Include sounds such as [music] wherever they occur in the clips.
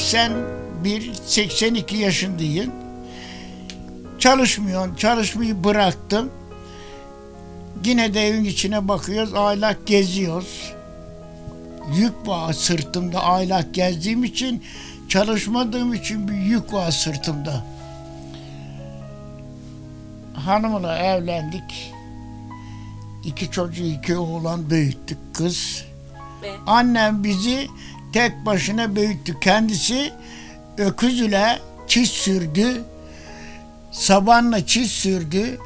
81, 82 yaşındayım. Çalışmıyorum. Çalışmayı bıraktım. Yine de evin içine bakıyoruz. Aylak geziyoruz. Yük var sırtımda. Aylak gezdiğim için çalışmadığım için bir yük var sırtımda. Hanımla evlendik. İki çocuğu, iki oğlan büyüttük kız. Ve Annem bizi tek başına büyüttü. Kendisi öküz ile çiz sürdü. Sabanla çiz sürdü.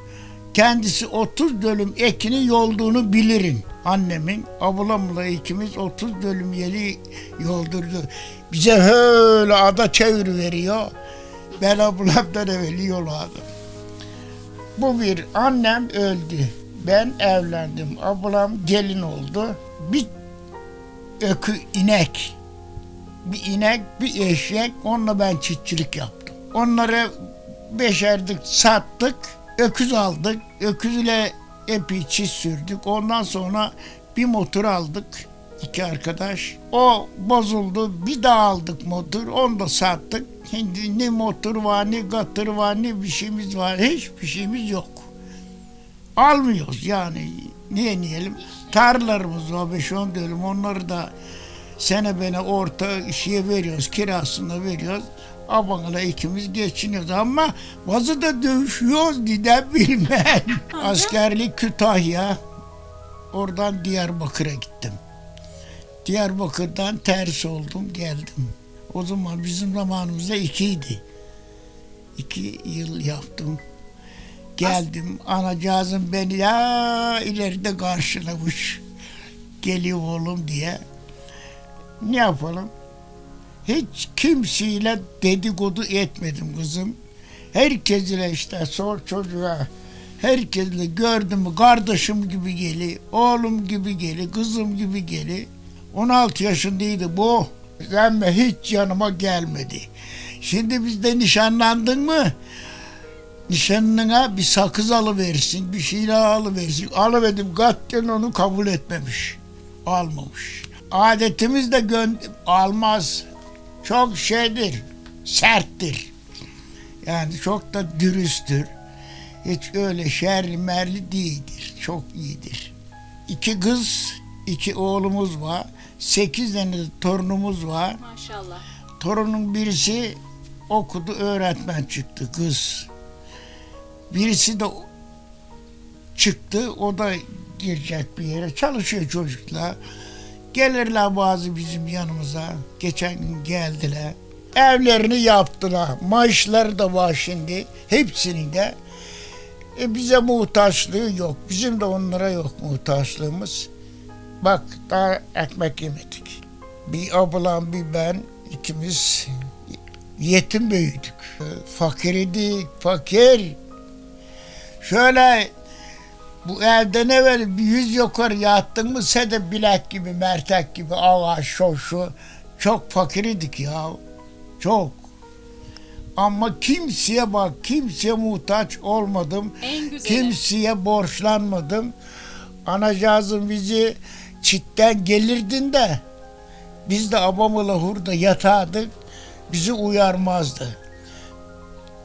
Kendisi 30 dönüm ekini yolduğunu bilirim. Annemin, ablamla ikimiz 30 dönüm yeri yoldurdu. Bize öyle ada çevir veriyor. Ben ablamdan evvel yolladım. Bu bir annem öldü. Ben evlendim. Ablam gelin oldu. Bir ökü inek. Bir inek, bir eşek. Onunla ben çiftçilik yaptım. Onları beşerdik, sattık. Öküz aldık. Öküz ile epey çiz sürdük. Ondan sonra bir motor aldık. iki arkadaş. O bozuldu. Bir daha aldık motor. Onu da sattık. Şimdi ne motor var, ne katır var, ne bir şeyimiz var. Hiçbir şeyimiz yok. Almıyoruz yani. Niye diyelim? Tarlalarımız var 5-10 dönüm. Onları da sene bene orta işe veriyoruz. Kirasını veriyoruz. Abanla ikimiz geçiniyoruz ama bazı da dövüşüyoruz neden bilmem. Askerlik Kütahya. Oradan Diyarbakır'a gittim. Diyarbakır'dan ters oldum geldim. O zaman bizim zamanımızda ikiydi. İki yıl yaptım. Geldim. Anacığızım beni ya ileride karşılamış. Geliyor oğlum diye. Ne yapalım? Hiç kimseyle dedikodu etmedim kızım. Herkesle işte sor çocuğa. Herkesle gördüm kardeşim gibi geli, oğlum gibi geli, kızım gibi geli. 16 yaşındaydı bu. Ama hiç yanıma gelmedi. Şimdi bizde nişanlandın mı? nişanlına bir sakız alıversin, bir şeyler alıversin. Alıverdim, katiyen onu kabul etmemiş. Almamış. Adetimiz de almaz. Çok şeydir, serttir. Yani çok da dürüsttür. Hiç öyle şerli merli değildir. Çok iyidir. İki kız, iki oğlumuz var. Sekiz tane de torunumuz var. maşallah. Torunun birisi okudu, öğretmen çıktı kız. Birisi de çıktı, o da girecek bir yere. Çalışıyor çocuklar. Gelirler bazı bizim yanımıza. Geçen gün geldiler. Evlerini yaptılar. Maaşları da var şimdi. Hepsinin de. E bize muhtaçlığı yok. Bizim de onlara yok muhtaçlığımız. Bak daha ekmek yemedik. Bir ablam bir ben ikimiz yetim büyüdük. Fakir idik, fakir. Şöyle bu evden evvel bir yüz yukarı yattın mı sen de bilek gibi, mertek gibi, ağaç, şoşu. Çok fakir idik ya. Çok. Ama kimseye bak, kimseye muhtaç olmadım. En güzeli. Kimseye borçlanmadım. Anacığızın bizi çitten gelirdin de biz de abamla hurda yatardık. Bizi uyarmazdı.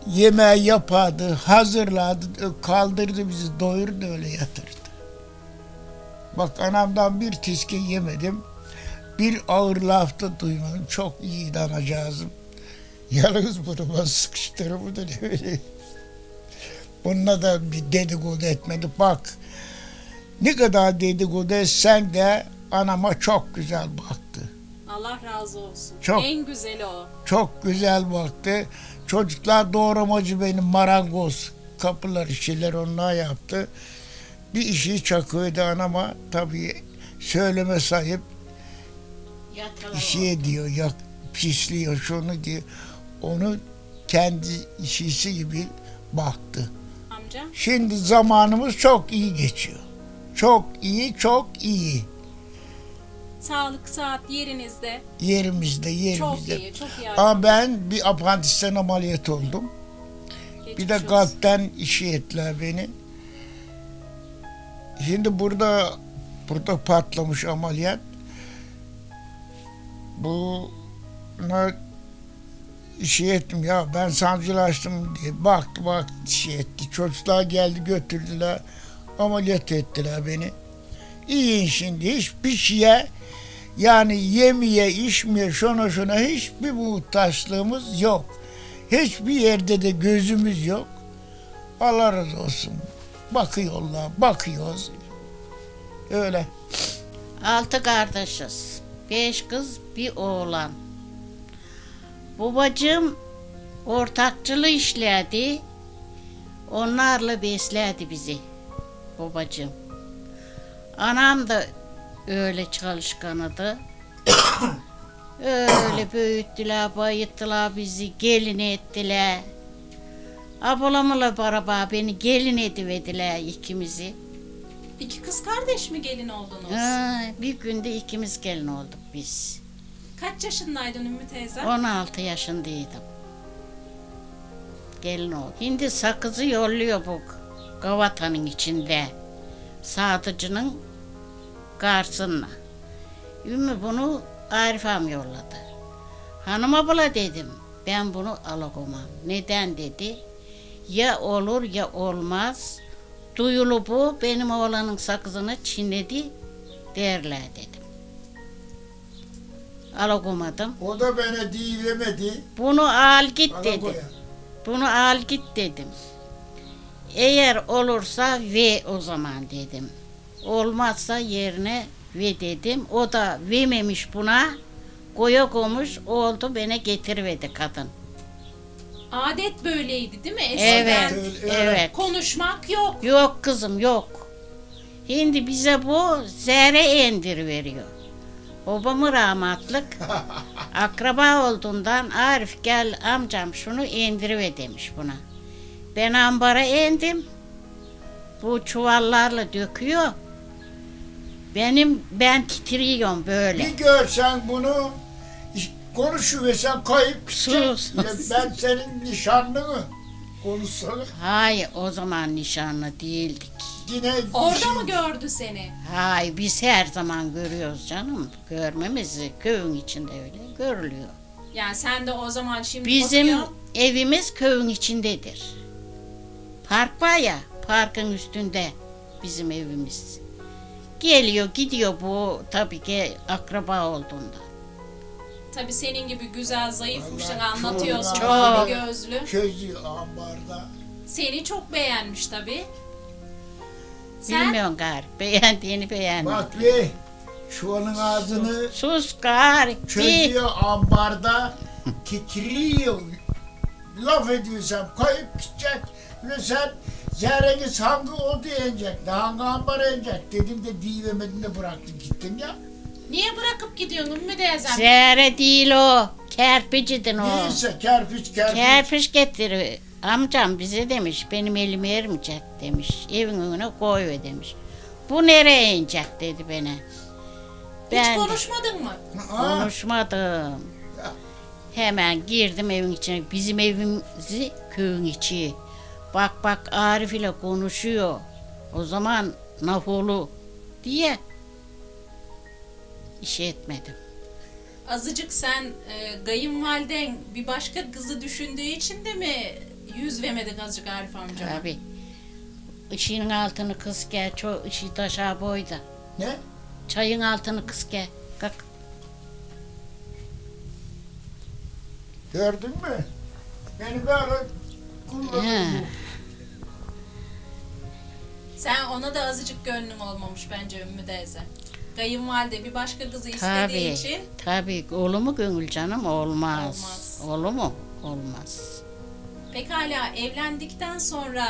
Yemeği yapardı, hazırladı, kaldırdı bizi, doyurdu öyle yatırdı. Bak anamdan bir tiske yemedim. Bir ağır laf da duymadım. Çok iyiydi anacığızım. Yalnız buruma sıkıştırımı da öyle. Bununla da bir dedikodu etmedi. Bak ne kadar dedikodu etsen de anama çok güzel baktı. Allah razı olsun. Çok. En güzeli o. Çok güzel baktı. Çocuklar doğramacı benim marangoz. Kapılar işçiler onlar yaptı. Bir işi çakıyordu anama tabii söyleme sahip işi ediyor, yak, pisliyor şunu diyor. Onu kendi işisi gibi baktı. Amca Şimdi zamanımız çok iyi geçiyor. Çok iyi, çok iyi. Sağlık saat yerinizde. Yerimizde, Çok yerimizde. iyi, çok iyi. Ama ben bir apandisten ameliyat oldum. Bir Geçmiş de olsun. kalpten işi ettiler beni. Şimdi burada burada patlamış ameliyat. Buna şey ettim ya ben sancılaştım diye baktı baktı şey etti. Çocuklar geldi götürdüler ameliyat ettiler beni. İyiyim şimdi hiçbir şeye yani yemeye içmeye şuna şuna hiçbir muhtaçlığımız yok. Hiçbir yerde de gözümüz yok. Allah razı olsun. Bakıyorlar, bakıyoruz. Öyle. Altı kardeşiz. Beş kız, bir oğlan. Babacığım ortakçılığı işledi. Onlarla besledi bizi. Babacığım. Anam da öyle çalışkanıydı. öyle büyüttüler, bayıttılar bizi, gelin ettiler. Ablamla beraber beni gelin ediverdiler ikimizi. İki kız kardeş mi gelin oldunuz? Ha, bir günde ikimiz gelin olduk biz. Kaç yaşındaydın Ümmü teyze? 16 yaşındaydım. Gelin oldu. Şimdi sakızı yolluyor bu gavatanın içinde. Sadıcının karşısına. Ümmü bunu Arif yolladı. Hanım abla dedim. Ben bunu alamam. Neden dedi. Ya olur ya olmaz. Duyulu bu benim oğlanın sakızını çiğnedi derler dedim. Alamadım. O da bana diyemedi. Bunu al git dedim. Bunu al git dedim. Eğer olursa ve o zaman dedim. Olmazsa yerine ve dedim. O da vermemiş buna. Koya koymuş oldu bana getirmedi kadın. Adet böyleydi değil mi eskiden? Evet, evet. Konuşmak yok. Yok kızım yok. Şimdi bize bu zerre endir veriyor. Babamı rahmatlık [laughs] akraba olduğundan Arif gel amcam şunu indirive demiş buna. Ben ambara indim. Bu çuvallarla döküyor. Benim ben titriyorum böyle. Bir görsen bunu iş- konuşuversen kayıp gidecek. Sus. Ben senin nişanlını konuşsana. Hayır o zaman nişanlı değildik. Yine Orada işin- mı gördü seni? Hayır biz her zaman görüyoruz canım. Görmemiz köyün içinde öyle görülüyor. Yani sen de o zaman şimdi Bizim bakıyorsun, evimiz köyün içindedir. Park var ya, parkın üstünde bizim evimiz. Geliyor gidiyor bu tabii ki akraba olduğunda. tabii senin gibi güzel zayıfmışsın Vallahi anlatıyorsun. çok. mavi gözlü. Közü ambarda. Seni çok beğenmiş tabii. Sen Bilmiyorum gari. [laughs] Beğendiğini beğenmiyor. Bak be şu onun ağzını Sus gari. Çözüyor ambarda titriyor. Laf ediyorsam kayıp gidecek ve sen zerreniz hangi odu yenecek, ne hangi ambara yenecek dedim de diyemedin de bıraktın gittin ya. niye bırakıp gidiyorsun Ümmü teyzem? Zerre değil o. Kerpicidin o. Neyse kerpiç kerpiç. Kerpiç getiriyor. Amcam bize demiş benim elim ermeyecek demiş. Evin önüne koyuver demiş. Bu nereye inecek dedi bana. Hiç Ben konuşmadın mı? Konuşmadım. Hemen girdim evin içine. Bizim evimizi köyün içi. Bak bak Arif ile konuşuyor. O zaman nafolu diye iş etmedim. Azıcık sen e, kayınvaliden bir başka kızı düşündüğü için de mi yüz vermedin azıcık Arif amcama? Tabii. Işığın altını kıs gel. Çok ışığı taşa boyda. ne? Çayın altını kıs gel. Kalk. Gördün mü? Beni böyle kullanıyor. Sen ona da azıcık gönlün olmamış bence Ümmü teyze. Kayınvalide bir başka kızı istediği Tabii. için Tabii. Olur mu gönül canım? Olmaz. Olmaz. Olur mu? Olmaz. pekala evlendikten sonra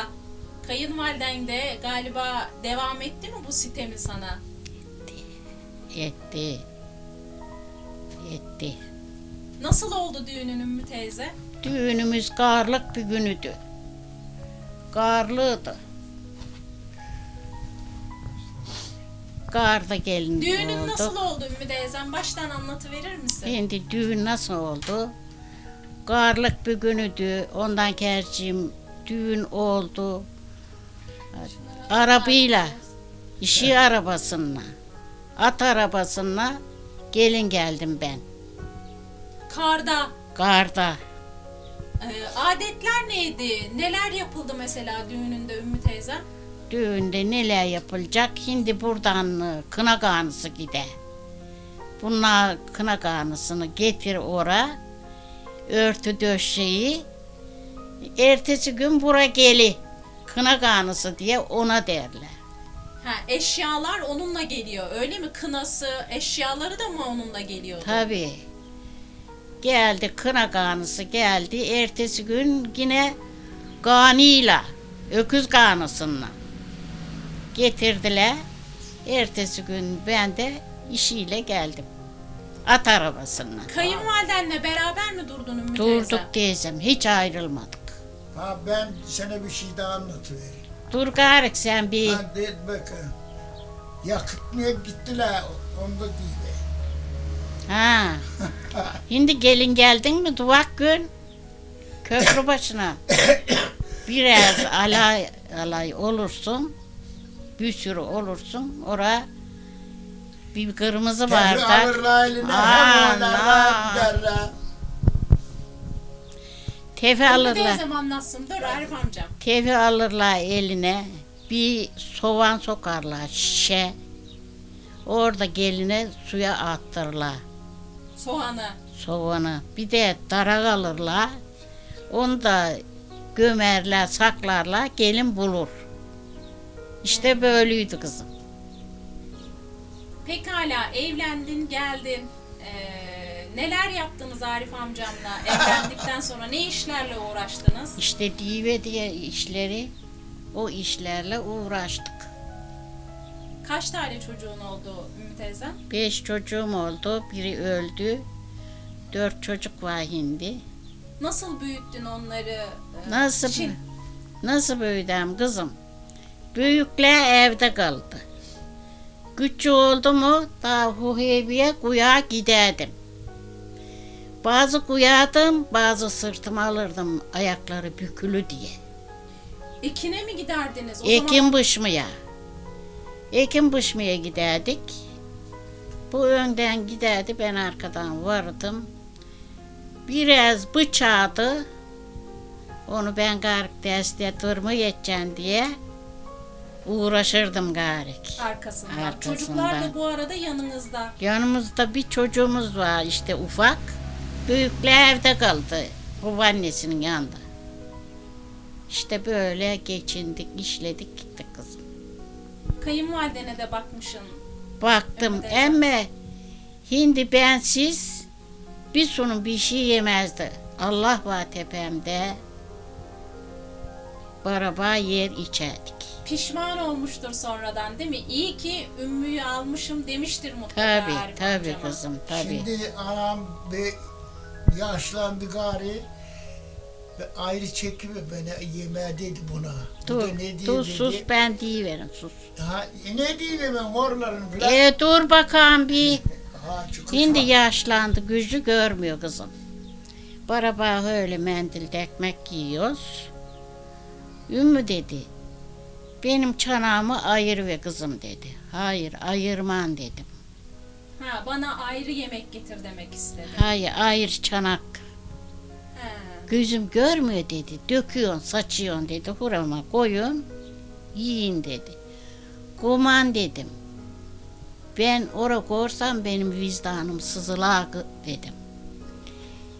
kayınvaliden de galiba devam etti mi bu sitemi sana? Etti. Etti. Nasıl oldu düğünün Ümmü teyze? Düğünümüz karlık bir günüdü. Karlıydı. Karda gelin Düğünün oldu. nasıl oldu Ümmü teyzem? Baştan anlatıverir misin? Şimdi düğün nasıl oldu? Karlık bir günüdü. Ondan kerciğim düğün oldu. Arabayla, işi arabasına, at arabasına gelin geldim ben. Karda. Karda. Ee, adetler neydi? Neler yapıldı mesela düğününde Ümmü teyze? Düğünde neler yapılacak? Şimdi buradan e, kına kanısı gider. Bunlar kına kanısını getir ora. Örtü döşeyi. Ertesi gün bura geli. Kına kanısı diye ona derler. Ha, eşyalar onunla geliyor öyle mi? Kınası, eşyaları da mı onunla geliyordu? Tabii. Geldi kına kanısı geldi. Ertesi gün yine ganıyla, öküz kanısıyla getirdiler. Ertesi gün ben de işiyle geldim. At arabasıyla. Kayınvalidenle beraber mi durdun Ümmü teyze? Durduk teyzem, hiç ayrılmadık. Ha ben sana bir şey daha anlatıvereyim. Dur garik sen bir Ha de bakın. Yakıtmaya gittiler onda değil. Ha. [laughs] Şimdi gelin geldin mi duvak gün köprü başına [coughs] biraz alay alay olursun bir sürü olursun ora bir kırmızı bardak tefe alırlar teyzem anlatsın. Dur Arif amcam. tefe alırlar eline bir soğan sokarlar şişe orada geline suya attırırlar Soğanı. soğanı. Bir de darak alırlar. Onu da gömerler, saklarlar. Gelin bulur. İşte böyleydi kızım. Pekala evlendin, geldin. Ee, neler yaptınız Arif amcamla? [laughs] Evlendikten sonra ne işlerle uğraştınız? İşte dive diye işleri, o işlerle uğraştık. Kaç tane çocuğun oldu Ümmü teyze? Beş çocuğum oldu. Biri öldü. Dört çocuk var şimdi. Nasıl büyüttün onları? Ee, Nasıl Şi- nasıl büyüdüm kızım? Büyükler evde kaldı. Küçük oldu mu daha Huhebi'ye kuyağa giderdim. Bazı kuyardım, bazı sırtıma alırdım ayakları bükülü diye. Ekine mi giderdiniz? O Ekim zaman biçmeye. Ekim biçmeye giderdik. Bu önden giderdi, ben arkadan vardım. Biraz bıçağı onu ben garik derste durma yeteceğim diye uğraşırdım garik. arkasından. Arkasından. Çocuklar da bu arada yanınızda. Yanımızda bir çocuğumuz var işte ufak. Büyükler evde kaldı. Babaannesinin yanında. İşte böyle geçindik, işledik gittik kızım. Kayınvalidene de bakmışsın. Baktım emme hindi bensiz bir sunum bir şey yemezdi. Allah var tepemde. Baraba yer içerdik. Pişman olmuştur sonradan değil mi? İyi ki Ümmü'yü almışım demiştir mutlaka Tabi Arif tabi amcama. kızım tabi. Şimdi anam bir yaşlandı gari. Ve ayrı çekimi beni yemeğe dedi buna. Bu Dur, ne diye dur dedi. sus ben deyiverim sus. Ha, e ne diyeyim ben horlarım filan. E dur bakalım bir. [laughs] Ha, çünkü Şimdi fa- yaşlandı, gücü görmüyor kızım. Baraba öyle mendilde ekmek yiyoruz. Ümmü dedi, benim çanağımı ayır ve kızım dedi. Hayır, ayırman dedim. Ha, bana ayrı yemek getir demek istedi. Hayır, ayır çanak. Ha. Gözüm görmüyor dedi. Döküyorsun, saçıyorsun dedi. Hurama koyun, yiyin dedi. Kuman dedim. Ben ora korsam benim vicdanım sızılar dedim.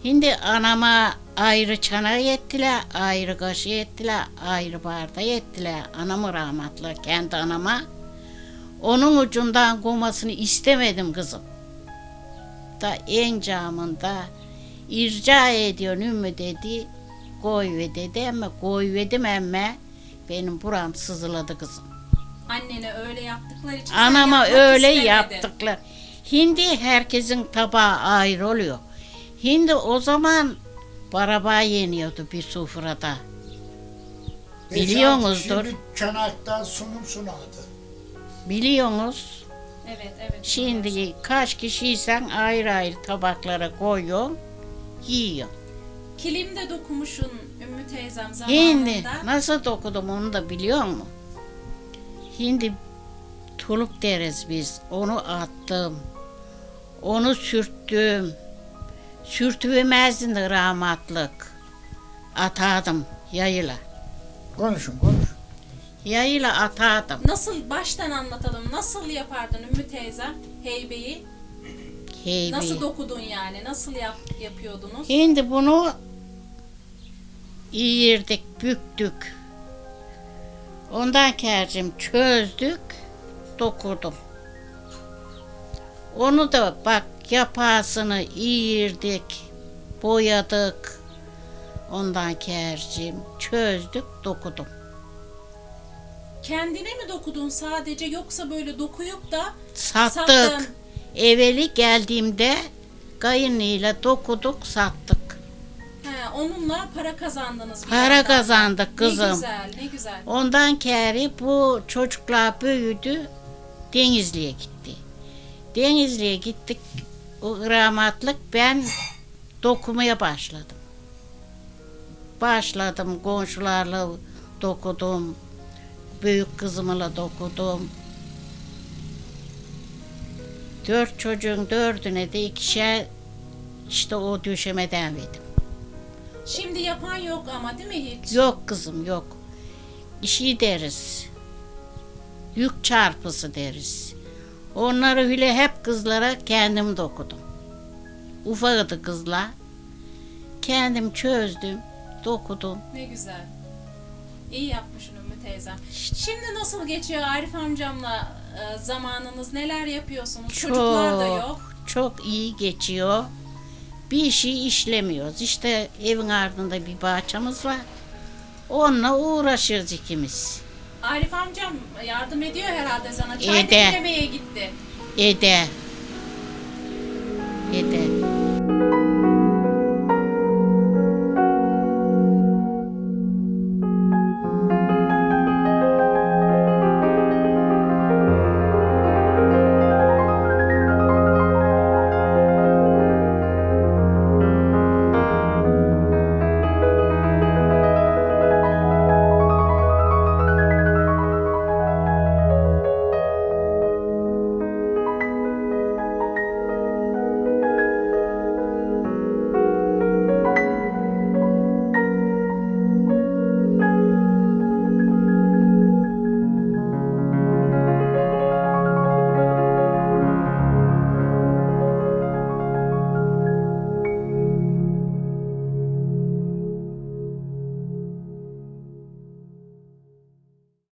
Şimdi anama ayrı çana ettiler, ayrı kaşı ettiler, ayrı barda ettiler. Anamı rahmetli kendi anama. Onun ucundan komasını istemedim kızım. Da en camında irca ediyorsun ümmü dedi. Koy ve dedi ama koy vedim emme benim buram sızıladı kızım. Annene öyle yaptıkları için Anama öyle istemedin. yaptıklar. Hindi herkesin tabağı ayrı oluyor. Hindi o zaman baraba yeniyordu bir sofrada. Biliyorsunuzdur. Şimdi çanaktan sunum sunadı. Biliyorsunuz. Evet evet. Şimdi kaç kişiysen ayrı ayrı tabaklara koyuyorsun, yiyor. Kilimde dokumuşun Ümmü teyzem zamanında. Hindi nasıl dokudum onu da biliyor musun? Hindi tuluk deriz biz. Onu attım. Onu sürttüm. Sürtüvemezdin de rahmatlık. atardım yayla. Konuşun konuş. Yayla atardım. Nasıl baştan anlatalım. Nasıl yapardın Ümmü teyzem heybeyi? Heybeyi. Nasıl dokudun yani? Nasıl yap, yapıyordunuz? Şimdi bunu iyirdik, büktük. Ondan kercim çözdük, dokudum. Onu da bak yapasını iyirdik, boyadık. Ondan kercim çözdük, dokudum. Kendine mi dokudun sadece yoksa böyle dokuyup da Sattık. Sattın. Evveli geldiğimde kayınıyla dokuduk, sattık. he, onunla para kazandınız bir Para yandan. kazandık Ne kızım. güzel, ne güzel. Ondan keri bu çocuklar büyüdü, Denizli'ye gitti. Denizli'ye gittik, o rahmatlık ben dokumaya başladım. Başladım, komşularla dokudum, büyük kızımla dokudum. Dört çocuğun dördüne de ikişer işte o döşemeden verdim. Şimdi yapan yok ama değil mi hiç? Yok kızım yok. İşi deriz. Yük çarpısı deriz. Onları öyle hep kızlara kendim dokudum. Ufaktı kızlar. Kendim çözdüm, dokudum. Ne güzel. İyi yapmışsın Ümmü teyzem. Şimdi nasıl geçiyor Arif amcamla e, zamanınız? Neler yapıyorsunuz? Çocuklar da yok. Çok iyi geçiyor. Bir işi işlemiyoruz. İşte evin ardında bir bahçemiz var. Onunla uğraşıyoruz ikimiz. Arif amcam yardım ediyor herhalde sana. Çay Ede. demlemeye gitti. Ede. Ede.